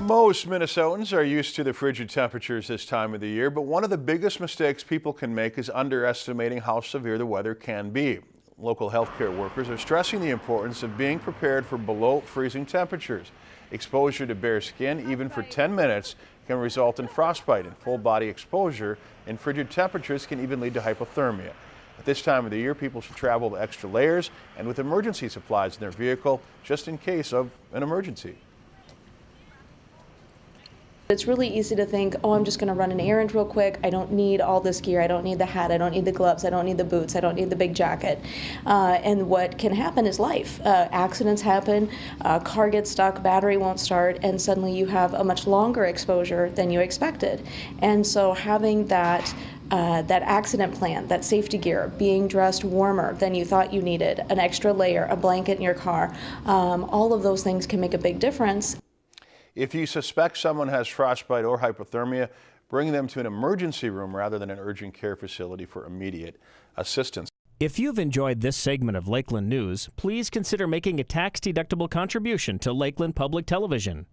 Most Minnesotans are used to the frigid temperatures this time of the year, but one of the biggest mistakes people can make is underestimating how severe the weather can be. Local healthcare workers are stressing the importance of being prepared for below freezing temperatures. Exposure to bare skin, even for 10 minutes, can result in frostbite, and full body exposure in frigid temperatures can even lead to hypothermia. At this time of the year, people should travel with extra layers and with emergency supplies in their vehicle just in case of an emergency. It's really easy to think, oh, I'm just going to run an errand real quick. I don't need all this gear. I don't need the hat. I don't need the gloves. I don't need the boots. I don't need the big jacket. Uh, and what can happen is life. Uh, accidents happen, uh, car gets stuck, battery won't start, and suddenly you have a much longer exposure than you expected. And so having that uh, that accident plan, that safety gear, being dressed warmer than you thought you needed, an extra layer, a blanket in your car, um, all of those things can make a big difference. If you suspect someone has frostbite or hypothermia, bring them to an emergency room rather than an urgent care facility for immediate assistance. If you've enjoyed this segment of Lakeland News, please consider making a tax-deductible contribution to Lakeland Public Television.